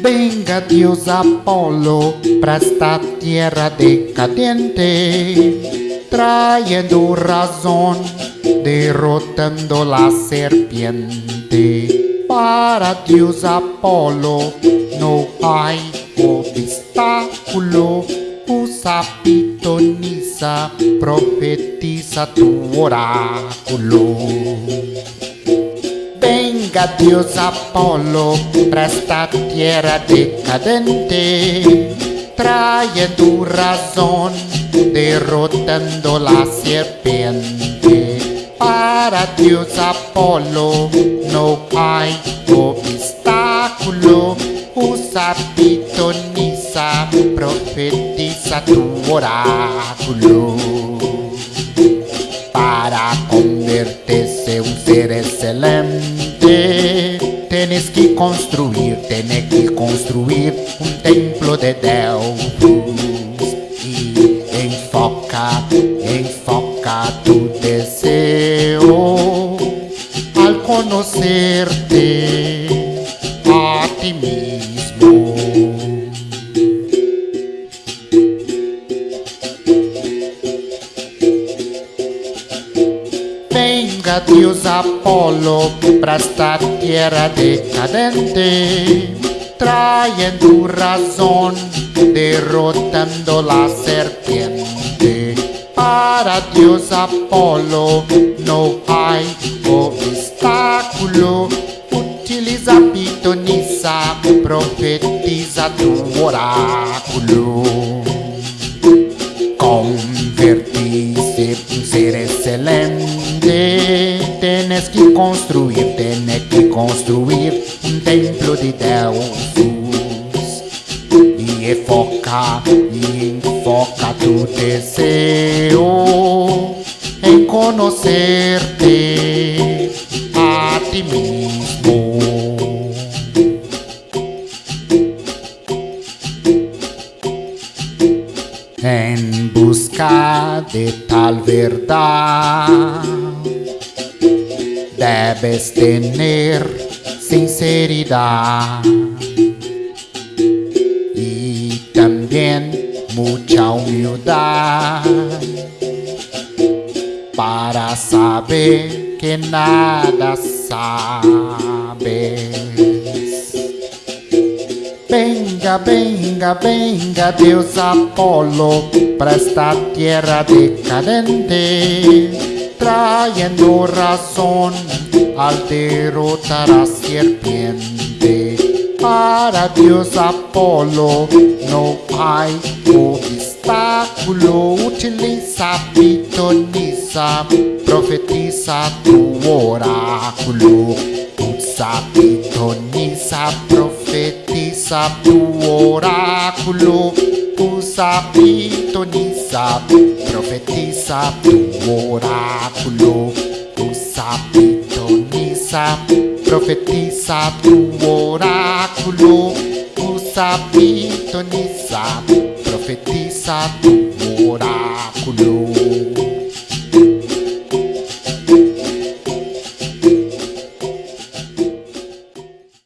Venga Dios Apolo para esta tierra decadente, trayendo razón, derrotando la serpiente. Para Dios Apolo no hay obstáculo, usa pitoniza, profetiza tu oráculo. Dios Apolo para esta tierra decadente, trayendo razón, derrotando la serpiente. Para Dios Apolo no hay obstáculo, usa pitoniza, profetiza tu oráculo para convertirse un ser excelente. Tienes que construir, tienes que construir un templo de Delfos. Y enfoca, enfoca tu deseo al conocerte Venga Dios Apolo para esta tierra decadente, trayendo razón, derrotando la serpiente. Para Dios Apolo no hay obstáculo, utiliza pitoniza, profetiza tu oráculo convertirse de Deus. E foca, e enfoca tu desejo Em conhecer-te a ti mesmo. Em busca de tal verdade Debes tener sinceridad. Y también mucha humildad. Para saber que nada sabes. Venga, venga, venga, Dios Apolo, para esta tierra decadente, trayendo razón al derrotar a serpiente. Para Dios Apolo no hay obstáculo, utiliza, pitoniza, profetiza tu oráculo. Usa, pitoniza, profetiza tu oráculo. Usa, pitoniza, profetiza tu oráculo. Usa, pitoniza, profetiza tu oráculo. Usa, pitoniza, profetiza tu oráculo.